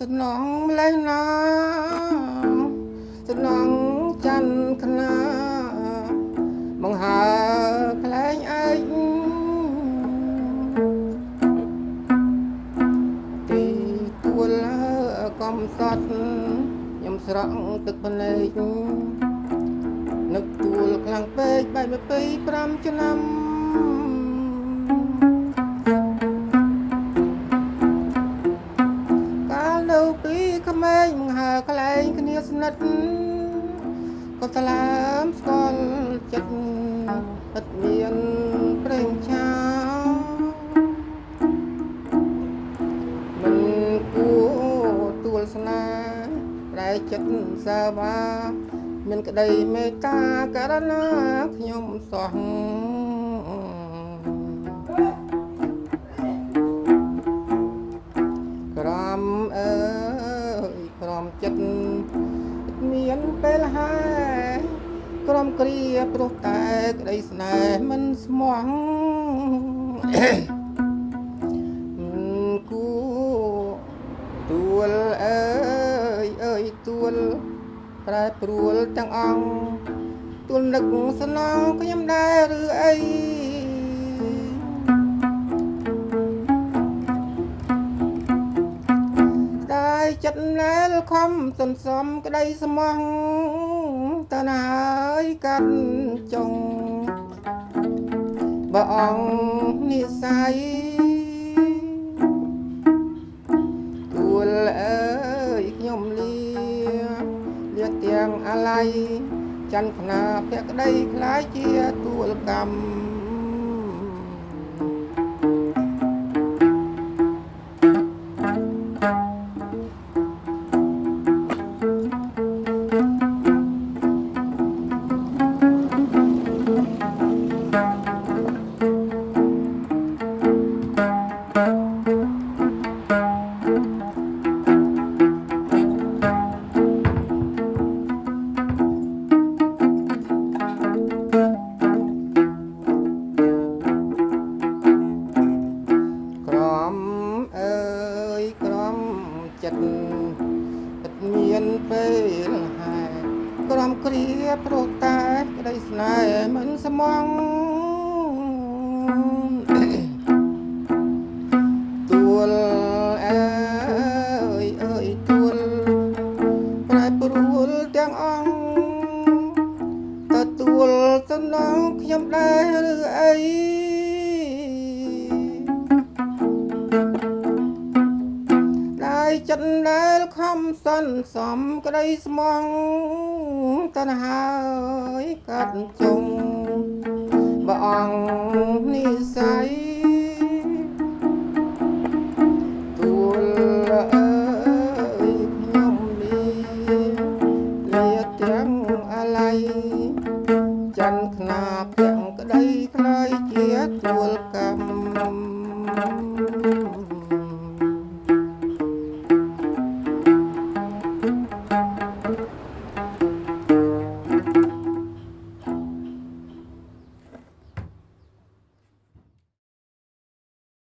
សំណងម្លេះណាសំណងច័ន្ទខ្នាបង្ហើខ្លែងឯកទីទួលកំសត់ខ្ញុំស្រក់ទឹកភ្នែកនឹកទួលខ្លាំងពេកបែប25ឆ្នាំ ស្និទ្ធក៏ថ្លើមស្គាល់ចិត្តឥតមានប្រេងឆាមិនគួរទួលស្នេហ៍តែចិត្តសាវាមានក្តីមេត្តាករណាខ្ញុំសោះ ពេលហើយក្រំគ្រាព្រោះតែក្តីស្នេហ៍មិនស្មោះមិនគួទួលអើយអើយទួលប្រែព្រួលទាំងអង្គទួលនឹកស្នងខ្ញុំដែរឬអី ខំសន្សំក្តីស្មោះតើណាយកាត់ចុងបើអង្គនិស័យទួលអើយខ្ញុំលាលាទាំងអាល័យច័ន្ទខ្នាភក្តីខ្លាយជាទួលកម្ម ឥតមានពេលហើយក្រំគ្រាព្រោះតែក្តីស្នេហ៍មិនស្មងទួលអើយអើយទួលប្រែព្រួលទាំងអង្គទទួលសំណងខ្ញុំដែរឬអី ចិត្តដែលខំសន្សំក្តីស្មោះតណ្ហើយកាត់ចុងបើអង្គនិស័យទួលអើយខ្ញុំនេះលាទាំងអាល័យចិនខ្នាពាក់ក្តីខ្លៃជាទួលកម្ម